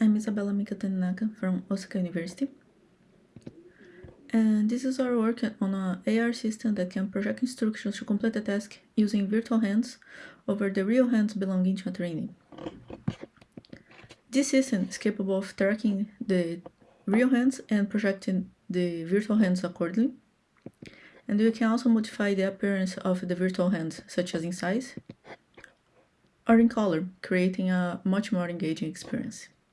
I'm Isabella Mikatanaka from Osaka University. And this is our work on an AR system that can project instructions to complete a task using virtual hands over the real hands belonging to a trainee. This system is capable of tracking the real hands and projecting the virtual hands accordingly. And we can also modify the appearance of the virtual hands, such as in size or in color, creating a much more engaging experience.